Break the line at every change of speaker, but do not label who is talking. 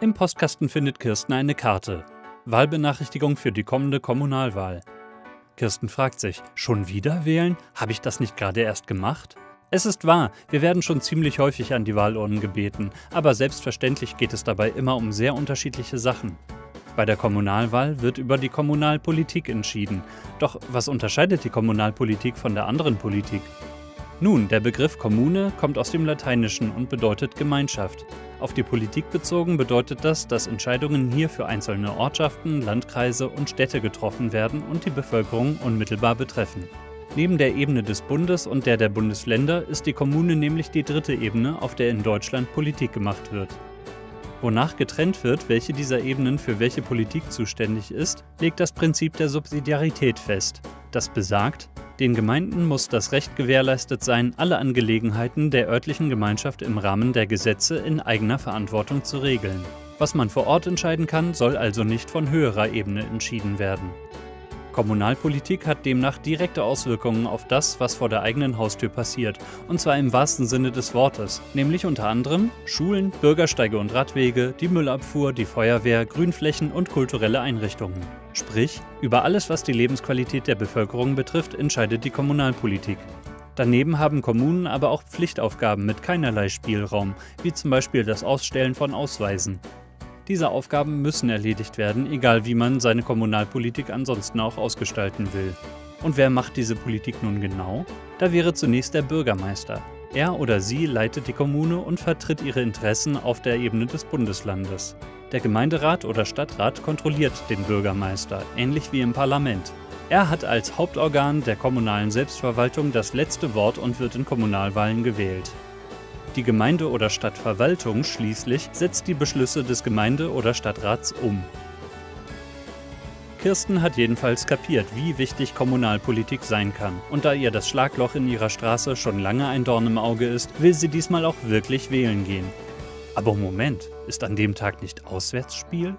Im Postkasten findet Kirsten eine Karte. Wahlbenachrichtigung für die kommende Kommunalwahl. Kirsten fragt sich, schon wieder wählen? Habe ich das nicht gerade erst gemacht? Es ist wahr, wir werden schon ziemlich häufig an die Wahlurnen gebeten, aber selbstverständlich geht es dabei immer um sehr unterschiedliche Sachen. Bei der Kommunalwahl wird über die Kommunalpolitik entschieden. Doch was unterscheidet die Kommunalpolitik von der anderen Politik? Nun, der Begriff Kommune kommt aus dem Lateinischen und bedeutet Gemeinschaft. Auf die Politik bezogen bedeutet das, dass Entscheidungen hier für einzelne Ortschaften, Landkreise und Städte getroffen werden und die Bevölkerung unmittelbar betreffen. Neben der Ebene des Bundes und der der Bundesländer ist die Kommune nämlich die dritte Ebene, auf der in Deutschland Politik gemacht wird. Wonach getrennt wird, welche dieser Ebenen für welche Politik zuständig ist, legt das Prinzip der Subsidiarität fest. Das besagt, den Gemeinden muss das Recht gewährleistet sein, alle Angelegenheiten der örtlichen Gemeinschaft im Rahmen der Gesetze in eigener Verantwortung zu regeln. Was man vor Ort entscheiden kann, soll also nicht von höherer Ebene entschieden werden. Kommunalpolitik hat demnach direkte Auswirkungen auf das, was vor der eigenen Haustür passiert, und zwar im wahrsten Sinne des Wortes, nämlich unter anderem Schulen, Bürgersteige und Radwege, die Müllabfuhr, die Feuerwehr, Grünflächen und kulturelle Einrichtungen. Sprich, über alles, was die Lebensqualität der Bevölkerung betrifft, entscheidet die Kommunalpolitik. Daneben haben Kommunen aber auch Pflichtaufgaben mit keinerlei Spielraum, wie zum Beispiel das Ausstellen von Ausweisen. Diese Aufgaben müssen erledigt werden, egal wie man seine Kommunalpolitik ansonsten auch ausgestalten will. Und wer macht diese Politik nun genau? Da wäre zunächst der Bürgermeister. Er oder sie leitet die Kommune und vertritt ihre Interessen auf der Ebene des Bundeslandes. Der Gemeinderat oder Stadtrat kontrolliert den Bürgermeister, ähnlich wie im Parlament. Er hat als Hauptorgan der kommunalen Selbstverwaltung das letzte Wort und wird in Kommunalwahlen gewählt. Die Gemeinde- oder Stadtverwaltung schließlich setzt die Beschlüsse des Gemeinde- oder Stadtrats um. Kirsten hat jedenfalls kapiert, wie wichtig Kommunalpolitik sein kann. Und da ihr das Schlagloch in ihrer Straße schon lange ein Dorn im Auge ist, will sie diesmal auch wirklich wählen gehen. Aber Moment, ist an dem Tag nicht Auswärtsspiel?